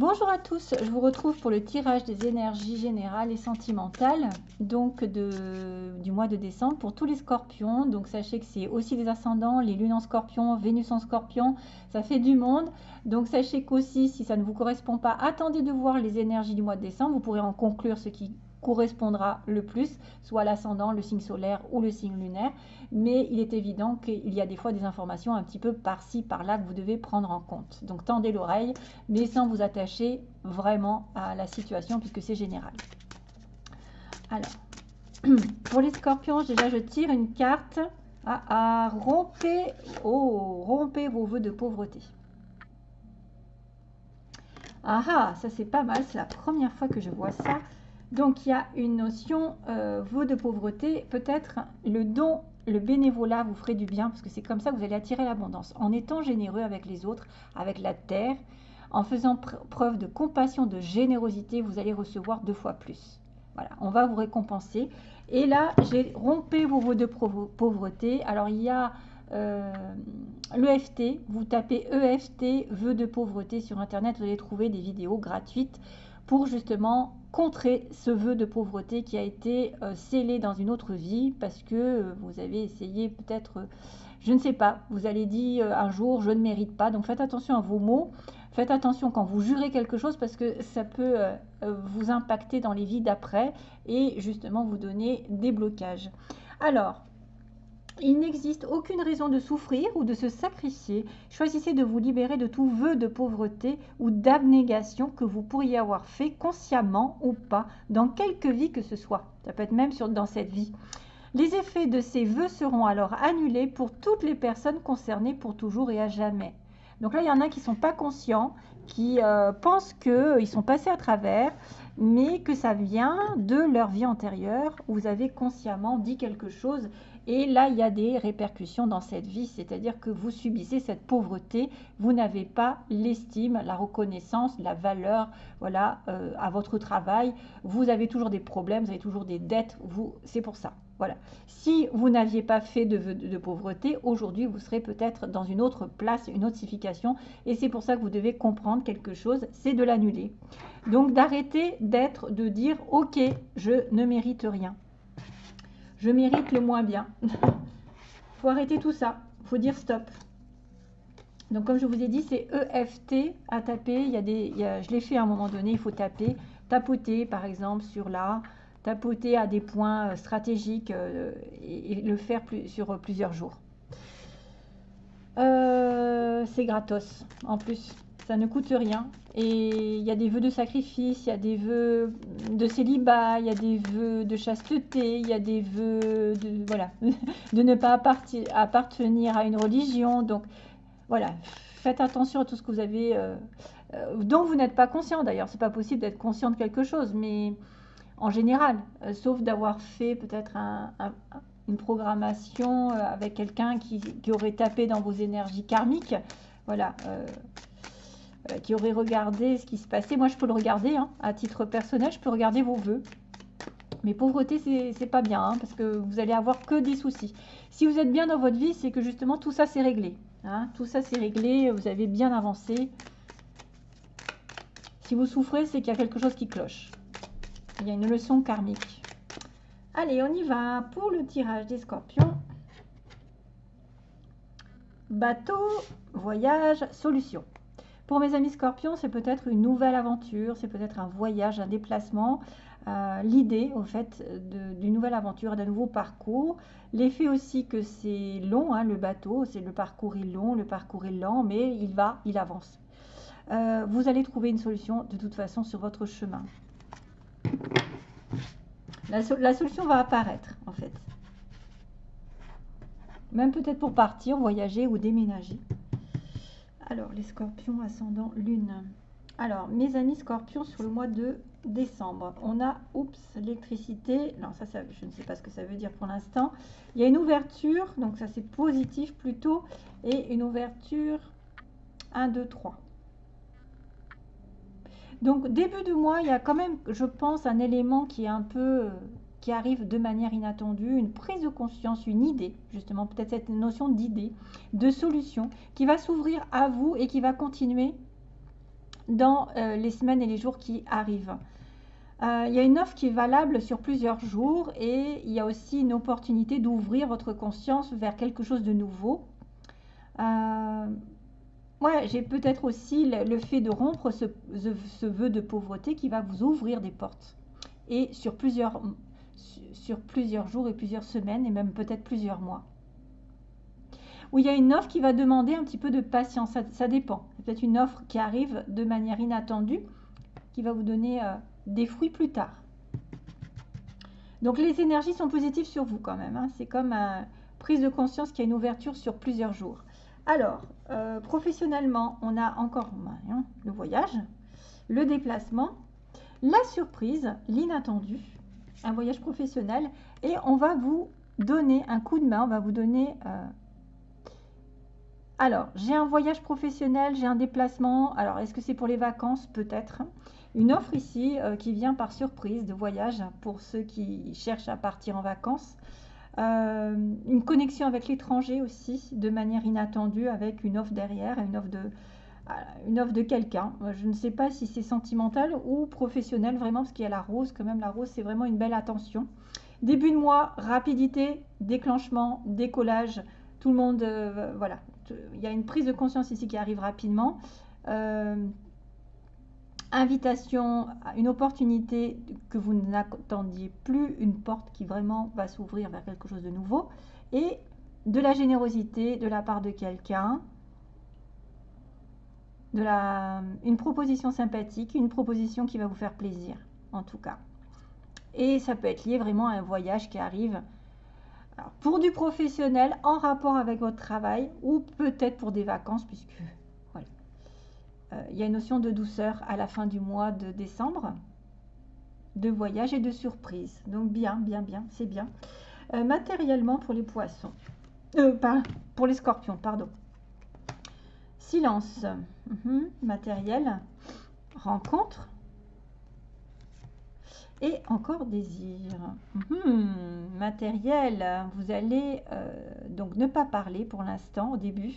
Bonjour à tous, je vous retrouve pour le tirage des énergies générales et sentimentales donc du mois de décembre pour tous les scorpions. Donc sachez que c'est aussi les ascendants, les lunes en scorpion, Vénus en scorpion, ça fait du monde. Donc sachez qu'aussi si ça ne vous correspond pas, attendez de voir les énergies du mois de décembre, vous pourrez en conclure ce qui correspondra le plus, soit l'ascendant, le signe solaire ou le signe lunaire. Mais il est évident qu'il y a des fois des informations un petit peu par-ci, par-là que vous devez prendre en compte. Donc tendez l'oreille, mais sans vous attacher vraiment à la situation puisque c'est général. Alors, pour les scorpions, déjà je tire une carte à, à rompez, oh, vos voeux de pauvreté. Ah ah, ça c'est pas mal, c'est la première fois que je vois ça. Donc, il y a une notion, euh, de pauvreté, peut-être le don, le bénévolat vous ferait du bien, parce que c'est comme ça que vous allez attirer l'abondance. En étant généreux avec les autres, avec la terre, en faisant preuve de compassion, de générosité, vous allez recevoir deux fois plus. Voilà, on va vous récompenser. Et là, j'ai rompé vos voeux de pauvreté. Alors, il y a euh, l'EFT, vous tapez EFT, vœux de pauvreté sur Internet, vous allez trouver des vidéos gratuites pour justement contrer ce vœu de pauvreté qui a été euh, scellé dans une autre vie parce que euh, vous avez essayé peut-être, euh, je ne sais pas, vous allez dire un jour je ne mérite pas. Donc faites attention à vos mots, faites attention quand vous jurez quelque chose parce que ça peut vous impacter dans les vies d'après et justement vous donner des blocages. Alors, il n'existe aucune raison de souffrir ou de se sacrifier. Choisissez de vous libérer de tout vœu de pauvreté ou d'abnégation que vous pourriez avoir fait consciemment ou pas dans quelque vie que ce soit. Ça peut être même dans cette vie. Les effets de ces vœux seront alors annulés pour toutes les personnes concernées pour toujours et à jamais. Donc là, il y en a qui ne sont pas conscients, qui euh, pensent qu'ils sont passés à travers, mais que ça vient de leur vie antérieure. Où vous avez consciemment dit quelque chose et là, il y a des répercussions dans cette vie, c'est-à-dire que vous subissez cette pauvreté, vous n'avez pas l'estime, la reconnaissance, la valeur voilà, euh, à votre travail, vous avez toujours des problèmes, vous avez toujours des dettes, vous, c'est pour ça. Voilà. Si vous n'aviez pas fait de, pauvreté, aujourd'hui, vous serez peut-être dans une autre place, une notification, et c'est pour ça que vous devez comprendre quelque chose, c'est de l'annuler. Donc d'arrêter d'être, de dire, ok, je ne mérite rien je mérite le moins bien. faut arrêter tout ça. faut dire stop. Donc, comme je vous ai dit, c'est EFT à taper. Il y a des, je l'ai fait à un moment donné, il faut taper. Tapoter, par exemple, sur là. Tapoter à des points euh, stratégiques euh, et, le faire sur plusieurs jours. Euh, c'est gratos, en plus ça ne coûte rien. Et il y a des vœux de sacrifice, il y a des vœux de célibat, il y a des vœux de chasteté, il y a des vœux de, voilà, de ne pas appartenir à une religion. Donc voilà, faites attention à tout ce que vous avez, euh, euh, dont vous n'êtes pas conscient d'ailleurs. C'est pas possible d'être conscient de quelque chose, mais en général, euh, sauf d'avoir fait peut-être une programmation avec quelqu'un qui, qui, aurait tapé dans vos énergies karmiques. Voilà. Euh, qui aurait regardé ce qui se passait. Moi, je peux le regarder hein, à titre personnel, je peux regarder vos vœux. Mais pauvreté, c'est pas bien, hein, parce que vous allez avoir que des soucis. Si vous êtes bien dans votre vie, c'est que justement tout ça c'est réglé. Hein. tout ça c'est réglé, vous avez bien avancé. Si vous souffrez, c'est qu'il y a quelque chose qui cloche. Il y a une leçon karmique. Allez, on y va pour le tirage des scorpions. Bateau, voyage, solution. Pour mes amis scorpions, c'est peut-être une nouvelle aventure, c'est peut-être un voyage, un déplacement. Euh, l'idée, au fait, d'une nouvelle aventure, d'un nouveau parcours. L'effet aussi que c'est long, hein, le bateau, c'est le parcours est long, le parcours est lent, mais il va, il avance. Euh, vous allez trouver une solution de toute façon sur votre chemin. La, la solution va apparaître, en fait. Même peut-être pour partir, voyager ou déménager. Alors, les scorpions ascendant lune. Alors, mes amis scorpions sur le mois de décembre, on a, oups, l'électricité. Non, ça, ça, je ne sais pas ce que ça veut dire pour l'instant. Il y a une ouverture, donc ça c'est positif plutôt, et une ouverture 1, 2, 3. Donc, début de mois, il y a quand même, je pense, un élément qui est un peu qui arrive de manière inattendue, une prise de conscience, une idée, justement peut-être cette notion d'idée, de solution, qui va s'ouvrir à vous et qui va continuer dans euh, les semaines et les jours qui arrivent. Euh, il y a une offre qui est valable sur plusieurs jours et il y a aussi une opportunité d'ouvrir votre conscience vers quelque chose de nouveau. Euh, ouais, j'ai peut-être aussi le, fait de rompre ce, ce, vœu de pauvreté qui va vous ouvrir des portes. Et sur plusieurs, sur plusieurs jours et plusieurs semaines et même peut-être plusieurs mois. Ou il y a une offre qui va demander un petit peu de patience, ça, dépend. peut-être une offre qui arrive de manière inattendue, qui va vous donner euh, des fruits plus tard. Donc les énergies sont positives sur vous quand même. Hein. C'est comme une prise de conscience qui a une ouverture sur plusieurs jours. Alors, euh, professionnellement, on a encore hein, le voyage, le déplacement, la surprise, l'inattendu, un voyage professionnel, et on va vous donner un coup de main, on va vous donner... Euh, alors, j'ai un voyage professionnel, j'ai un déplacement. Alors, est-ce que c'est pour les vacances? Peut-être une offre ici euh, qui vient par surprise de voyage pour ceux qui cherchent à partir en vacances. Euh, une connexion avec l'étranger aussi de manière inattendue avec une offre derrière, une offre de, une offre de quelqu'un. Je ne sais pas si c'est sentimental ou professionnel vraiment parce qu'il y a la rose quand même. La rose c'est vraiment une belle attention. Début de mois, rapidité, déclenchement, décollage. Tout le monde, voilà, il y a une prise de conscience ici qui arrive rapidement invitation, une opportunité que vous n'attendiez plus, une porte qui vraiment va s'ouvrir vers quelque chose de nouveau, et de la générosité de la part de quelqu'un, de la, une proposition sympathique, une proposition qui va vous faire plaisir, en tout cas. Et ça peut être lié vraiment à un voyage qui arrive pour du professionnel en rapport avec votre travail ou peut-être pour des vacances, puisque euh, il y a une notion de douceur à la fin du mois de décembre, de voyage et de surprise. Donc bien, bien, bien, c'est bien. Euh, matériellement pour les poissons, euh, pour les scorpions, pardon. Silence, mhm, matériel, rencontre. Et encore désir. Mhm, matériel, vous allez donc ne pas parler pour l'instant au début.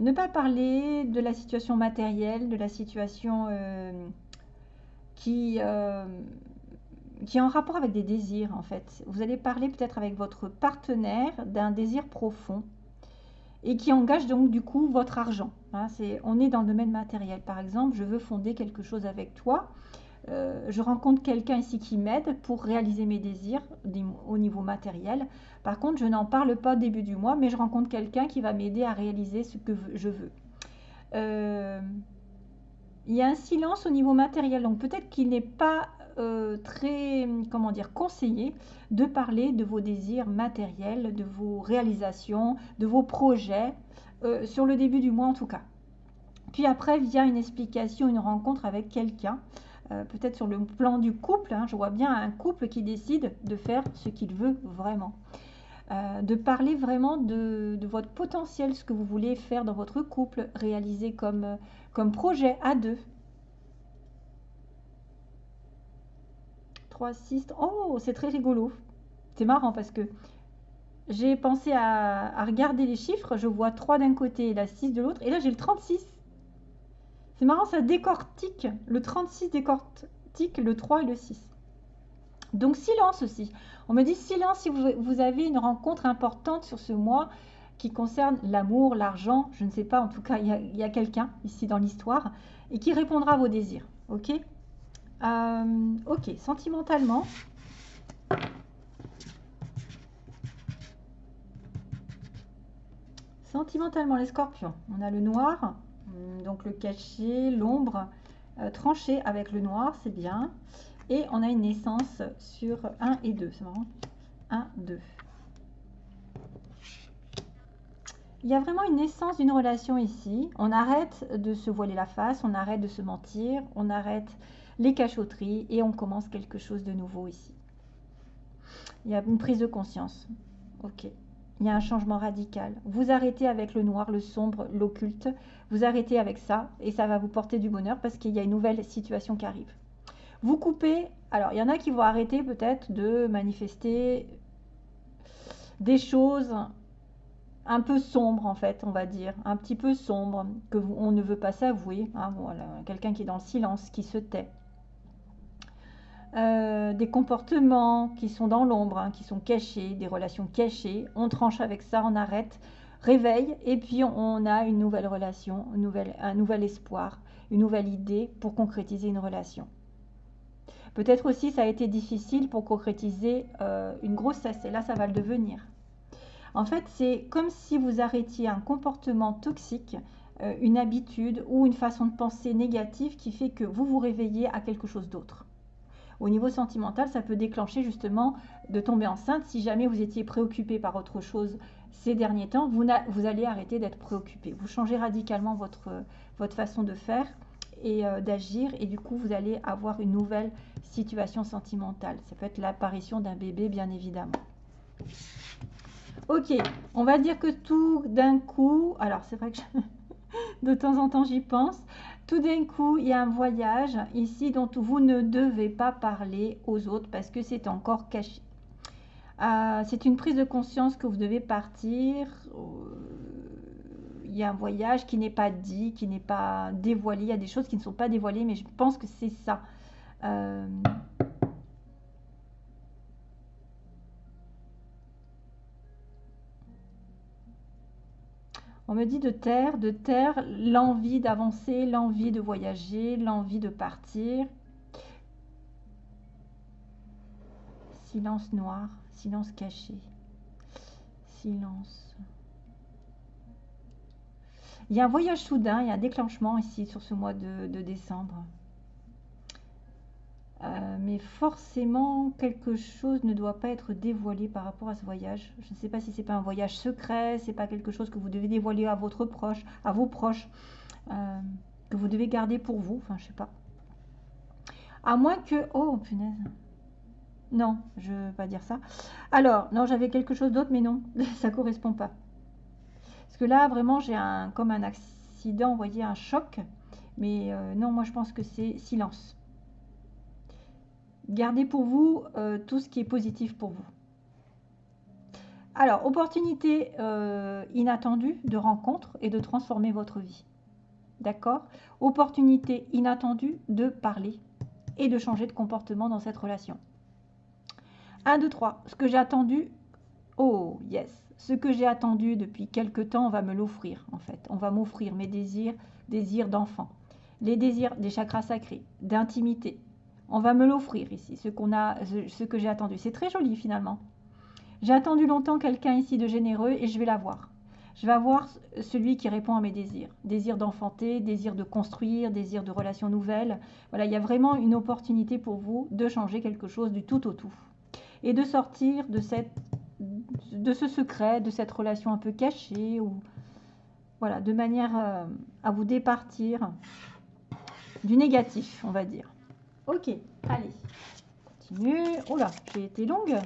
Ne pas parler de la situation matérielle, de la situation euh, euh, qui est en rapport avec des désirs en fait. Vous allez parler peut-être avec votre partenaire d'un désir profond et qui engage donc du coup votre argent. Hein. on est dans le domaine matériel. Par exemple, je veux fonder quelque chose avec toi. Euh, je rencontre quelqu'un ici qui m'aide pour réaliser mes désirs au niveau matériel. Par contre, je n'en parle pas au début du mois, mais je rencontre quelqu'un qui va m'aider à réaliser ce que je veux. Euh, il y a un silence au niveau matériel, donc peut-être qu'il n'est pas euh, très, comment dire, conseillé de parler de vos désirs matériels, de vos réalisations, de vos projets, sur le début du mois en tout cas. Puis après vient une explication, une rencontre avec quelqu'un euh, peut-être sur le plan du couple, hein, je vois bien un couple qui décide de faire ce qu'il veut vraiment. Euh, de parler vraiment de, votre potentiel, ce que vous voulez faire dans votre couple, réaliser comme, comme projet à deux. 3, 6, oh, c'est très rigolo. C'est marrant parce que j'ai pensé à, à, regarder les chiffres, je vois 3 d'un côté et la 6 de l'autre, et là j'ai le 36. C'est marrant, ça décortique. Le 36 décortique le 3 et le 6. Donc silence aussi. On me dit silence si vous, avez une rencontre importante sur ce mois qui concerne l'amour, l'argent, je ne sais pas, en tout cas, il y a, quelqu'un ici dans l'histoire et qui répondra à vos désirs. Ok? Euh, Ok, sentimentalement. Sentimentalement, les scorpions. On a le noir, Hum, donc le cachet, l'ombre euh, tranché avec le noir, c'est bien. Et on a une naissance sur 1 et 2, c'est marrant. 1, 2. Il y a vraiment une naissance d'une relation ici. On arrête de se voiler la face, on arrête de se mentir, on arrête les cachotteries et on commence quelque chose de nouveau ici. Il y a une prise de conscience. Ok il y a un changement radical. Vous arrêtez avec le noir, le sombre, l'occulte. Vous arrêtez avec ça et ça va vous porter du bonheur parce qu'il y a une nouvelle situation qui arrive. Vous coupez. Alors, il y en a qui vont arrêter peut-être de manifester des choses un peu sombre en fait, on va dire, un petit peu sombre, que on ne veut pas s'avouer. Hein, voilà, quelqu'un qui est dans le silence, qui se tait. Euh, des comportements qui sont dans l'ombre, hein, qui sont cachés, des relations cachées. On tranche avec ça, on arrête, réveille, et puis on a une nouvelle relation, un nouvel espoir, une nouvelle idée pour concrétiser une relation. Peut-être aussi ça a été difficile pour concrétiser euh, une grossesse, et là ça va le devenir. En fait, c'est comme si vous arrêtiez un comportement toxique, euh, une habitude ou une façon de penser négative qui fait que vous vous réveillez à quelque chose d'autre. Au niveau sentimental, ça peut déclencher justement de tomber enceinte. Si jamais vous étiez préoccupé par autre chose ces derniers temps, vous, allez arrêter d'être préoccupé. Vous changez radicalement votre, votre façon de faire et euh, d'agir et du coup vous allez avoir une nouvelle situation sentimentale. Ça peut être l'apparition d'un bébé bien évidemment. Ok, on va dire que tout d'un coup, alors c'est vrai que de temps en temps j'y pense, tout d'un coup il y a un voyage ici dont vous ne devez pas parler aux autres parce que c'est encore caché. Euh, c'est une prise de conscience que vous devez partir. Euh, il y a un voyage qui n'est pas dit, qui n'est pas dévoilé. Il y a des choses qui ne sont pas dévoilées, mais je pense que c'est ça. Euh, On me dit de terre, de terre, l'envie d'avancer, l'envie de voyager, l'envie de partir. Silence noir, silence caché, silence. Il y a un voyage soudain, il y a un déclenchement ici sur ce mois de, de décembre. Euh, mais forcément, quelque chose ne doit pas être dévoilé par rapport à ce voyage. Je ne sais pas si c'est pas un voyage secret, c'est pas quelque chose que vous devez dévoiler à votre proche, à vos proches, euh, que vous devez garder pour vous. Enfin, je sais pas. À moins que, oh punaise. Non, je ne veux pas dire ça. Alors, non, j'avais quelque chose d'autre, mais non, ça correspond pas. Parce que là, vraiment, j'ai un comme un accident, voyez, un choc. Mais euh, non, moi, je pense que c'est silence. Gardez pour vous euh, tout ce qui est positif pour vous. Alors, opportunité euh, inattendue de rencontre et de transformer votre vie. D'accord? Opportunité inattendue de parler et de changer de comportement dans cette relation. 1, 2, 3. Ce que j'ai attendu, oh yes, ce que j'ai attendu depuis quelque temps, on va me l'offrir en fait. On va m'offrir mes désirs, désirs d'enfant, les désirs des chakras sacrés, d'intimité, on va me l'offrir ici, ce, qu'on a, ce que j'ai attendu. C'est très joli finalement. J'ai attendu longtemps quelqu'un ici de généreux et je vais l'avoir. Je vais avoir celui qui répond à mes désirs. Désir d'enfanter, désir de construire, désir de relations nouvelles. Voilà, il y a vraiment une opportunité pour vous de changer quelque chose du tout au tout. Et de sortir de, cette, de ce secret, de cette relation un peu cachée, ou voilà, de manière euh, à vous départir du négatif, on va dire. Ok, allez, continue. Là, j'ai été longue.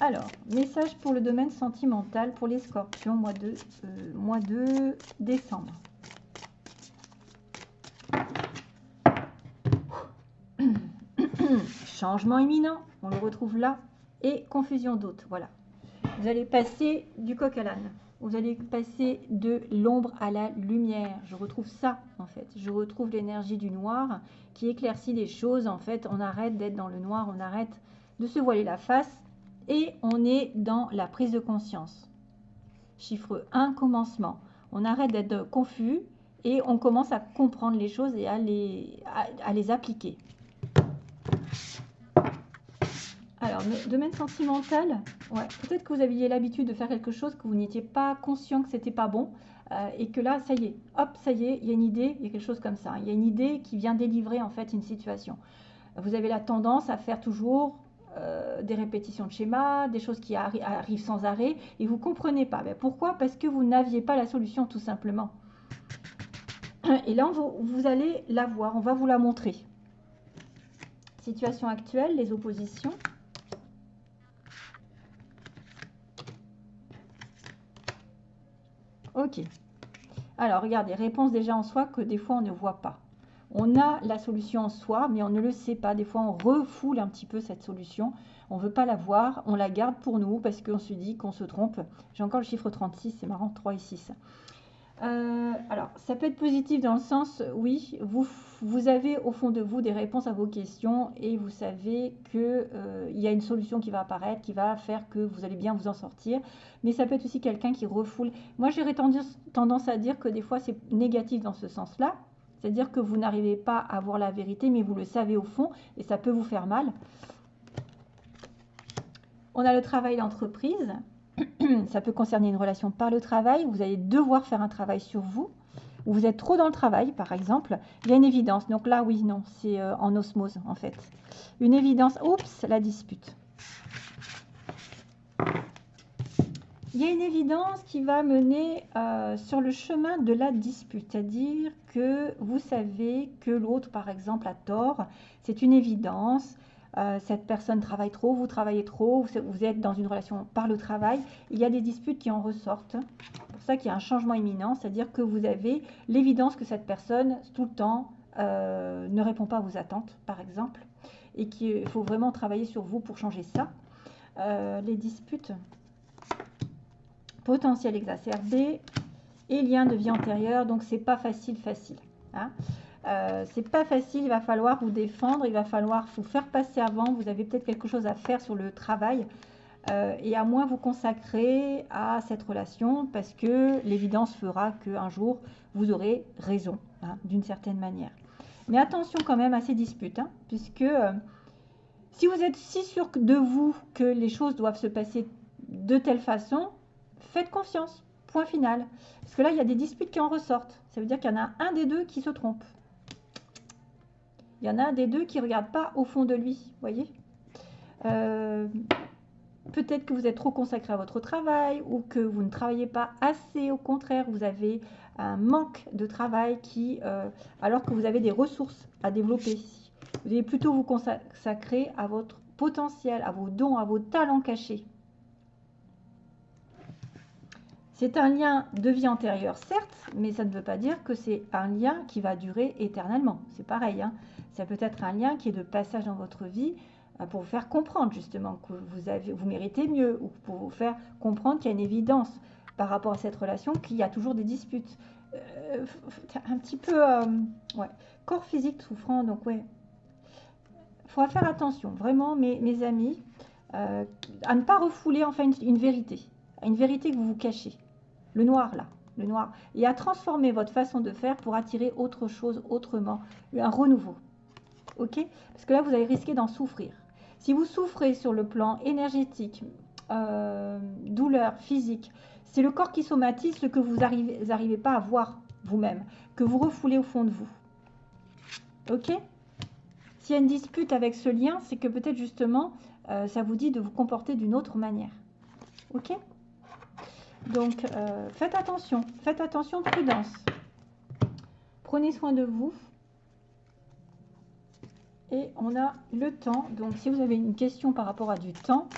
Alors, message pour le domaine sentimental pour les scorpions, mois de, euh, mois de décembre. Changement imminent, on le retrouve là. Et confusion d'autres, voilà. Vous allez passer du coq à l'âne vous allez passer de l'ombre à la lumière. Je retrouve ça, en fait. Je retrouve l'énergie du noir qui éclaircit les choses. En fait, on arrête d'être dans le noir, on arrête de se voiler la face et on est dans la prise de conscience. Chiffre 1, commencement. On arrête d'être confus et on commence à comprendre les choses et à les, à les appliquer. Alors, domaine sentimental, ouais, peut-être que vous aviez l'habitude de faire quelque chose, que vous n'étiez pas conscient que c'était pas bon, euh, et que là, ça y est, hop, ça y est, il y a une idée, il y a quelque chose comme ça. Il y a une idée qui vient délivrer en fait une situation. Vous avez la tendance à faire toujours euh, des répétitions de schémas, des choses qui arrivent sans arrêt, et vous ne comprenez pas. Mais pourquoi? Parce que vous n'aviez pas la solution, tout simplement. Et là, vous, vous allez la voir, on va vous la montrer. Situation actuelle, les oppositions. Ok. Alors, regardez, réponse déjà en soi que des fois on ne voit pas. On a la solution en soi, mais on ne le sait pas. Des fois, on refoule un petit peu cette solution. On ne veut pas la voir, on la garde pour nous parce qu'on se dit qu'on se trompe. J'ai encore le chiffre 36, c'est marrant, 3 et 6. Euh, alors, ça peut être positif dans le sens, oui, vous, vous avez au fond de vous des réponses à vos questions et vous savez qu'il euh, y a une solution qui va apparaître, qui va faire que vous allez bien vous en sortir. Mais ça peut être aussi quelqu'un qui refoule. Moi, j'aurais tendance à dire que des fois, c'est négatif dans ce sens-là. C'est-à-dire que vous n'arrivez pas à voir la vérité, mais vous le savez au fond et ça peut vous faire mal. On a le travail d'entreprise. ça peut concerner une relation par le travail. Vous allez devoir faire un travail sur vous. Ou vous êtes trop dans le travail, par exemple. Il y a une évidence. Donc là, oui, non, c'est euh, en osmose, en fait. Une évidence. Oups, la dispute. Il y a une évidence qui va mener euh, sur le chemin de la dispute, c'est-à-dire que vous savez que l'autre, par exemple, a tort. C'est une évidence. Euh, cette personne travaille trop, vous travaillez trop, vous, êtes dans une relation par le travail, il y a des disputes qui en ressortent. C'est pour ça qu'il y a un changement imminent, c'est-à-dire que vous avez l'évidence que cette personne, tout le temps, euh, ne répond pas à vos attentes, par exemple, et qu'il faut vraiment travailler sur vous pour changer ça. Euh, les disputes, potentiel exacerbé et lien de vie antérieure, donc c'est pas facile, facile. Hein. Euh, c'est pas facile, il va falloir vous défendre, il va falloir vous faire passer avant, vous avez peut-être quelque chose à faire sur le travail euh, et à moins vous consacrer à cette relation parce que l'évidence fera qu'un jour vous aurez raison hein, d'une certaine manière. Mais attention quand même à ces disputes, hein, puisque euh, si vous êtes si sûr de vous que les choses doivent se passer de telle façon, faites confiance, point final. Parce que là, il y a des disputes qui en ressortent. Ça veut dire qu'il y en a un des deux qui se trompe. Il y en a un des deux qui ne regarde pas au fond de lui, voyez euh, Peut-être que vous êtes trop consacré à votre travail ou que vous ne travaillez pas assez, au contraire, vous avez un manque de travail qui, euh, alors que vous avez des ressources à développer. Vous devez plutôt vous consacrer à votre potentiel, à vos dons, à vos talents cachés. C'est un lien de vie antérieure, certes, mais ça ne veut pas dire que c'est un lien qui va durer éternellement. C'est pareil. Hein ça peut être un lien qui est de passage dans votre vie euh, pour vous faire comprendre justement que vous, méritez mieux ou pour vous faire comprendre qu'il y a une évidence par rapport à cette relation qu'il y a toujours des disputes. Euh, un petit peu, euh, corps physique souffrant, donc ouais. Il faudra faire attention, vraiment, mes, mes amis, à ne pas refouler enfin une, une vérité, une vérité que vous vous cachez. Le noir là, le noir, et à transformer votre façon de faire pour attirer autre chose autrement, un renouveau ok? Parce que là, vous allez risquer d'en souffrir. Si vous souffrez sur le plan énergétique, euh, douleur physique, c'est le corps qui somatise ce que vous n'arrivez pas à voir vous-même, que vous refoulez au fond de vous. Ok? S'il y a une dispute avec ce lien, c'est que peut-être justement, euh, ça vous dit de vous comporter d'une autre manière. Ok? Donc, euh, faites attention, faites attention, prudence. Prenez soin de vous. Et on a le temps. Donc, si vous avez une question par rapport à du temps,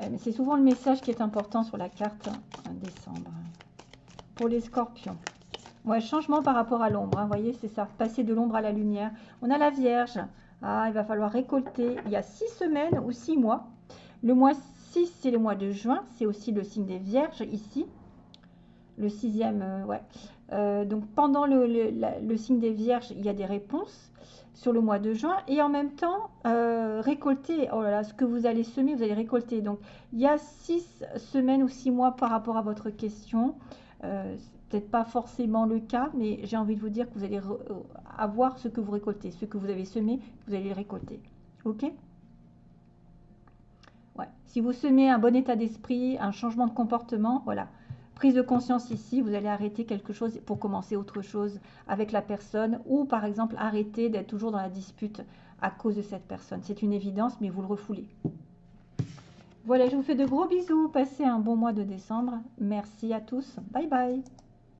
eh, c'est souvent le message qui est important sur la carte décembre. Pour les scorpions. Ouais, changement par rapport à l'ombre. Vous hein, voyez, c'est ça. Passer de l'ombre à la lumière. On a la Vierge. Ah, il va falloir récolter. Il y a six semaines ou six mois. Le mois 6, c'est le mois de juin. C'est aussi le signe des Vierges ici. Le sixième, euh, ouais. Euh, donc pendant le, signe des Vierges, il y a des réponses sur le mois de juin et en même temps euh, récolter, oh là là, ce que vous allez semer, vous allez récolter. Donc il y a six semaines ou six mois par rapport à votre question. Euh, peut-être pas forcément le cas, mais j'ai envie de vous dire que vous allez avoir ce que vous récoltez, ce que vous avez semé, vous allez récolter. Ok? Si vous semez un bon état d'esprit, un changement de comportement, voilà, prise de conscience ici, vous allez arrêter quelque chose pour commencer autre chose avec la personne ou par exemple arrêter d'être toujours dans la dispute à cause de cette personne. C'est une évidence, mais vous le refoulez. Voilà, je vous fais de gros bisous. Passez un bon mois de décembre. Merci à tous. Bye bye.